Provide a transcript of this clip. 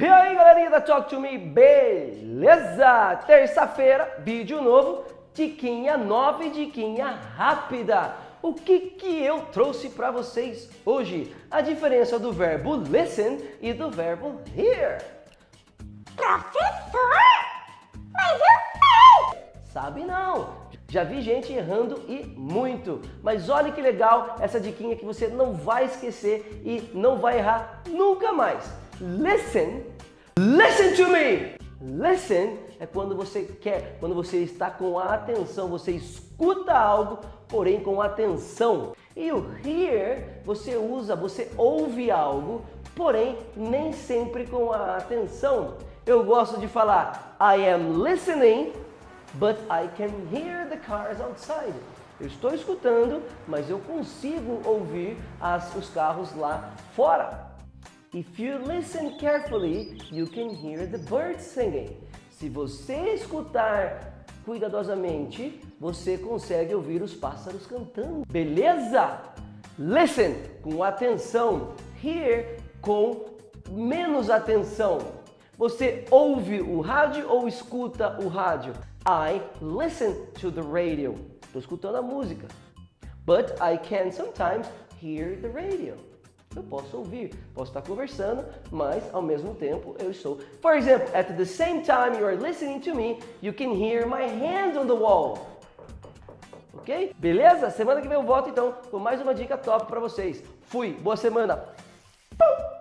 E aí galerinha da Talk To Me, beleza? Terça-feira, vídeo novo, diquinha nova e diquinha rápida. O que que eu trouxe para vocês hoje? A diferença do verbo listen e do verbo hear. Professor, mas eu sei! Sabe não? Já vi gente errando e muito. Mas olha que legal essa diquinha que você não vai esquecer e não vai errar nunca mais. Listen, listen to me. Listen é quando você quer, quando você está com a atenção, você escuta algo, porém com atenção. E o hear, você usa, você ouve algo, porém nem sempre com a atenção. Eu gosto de falar I am listening, but I can hear the cars outside. Eu estou escutando, mas eu consigo ouvir as, os carros lá fora. If you listen carefully, you can hear the birds singing. Se você escutar cuidadosamente, você consegue ouvir os pássaros cantando. Beleza? Listen com atenção. Hear com menos atenção. Você ouve o rádio ou escuta o rádio? I listen to the radio. Estou escutando a música. But I can sometimes hear the radio. Eu posso ouvir, posso estar conversando, mas ao mesmo tempo eu estou. For example, at the same time you are listening to me, you can hear my hands on the wall. Ok? Beleza? Semana que vem eu volto então com mais uma dica top para vocês. Fui, boa semana! Pum!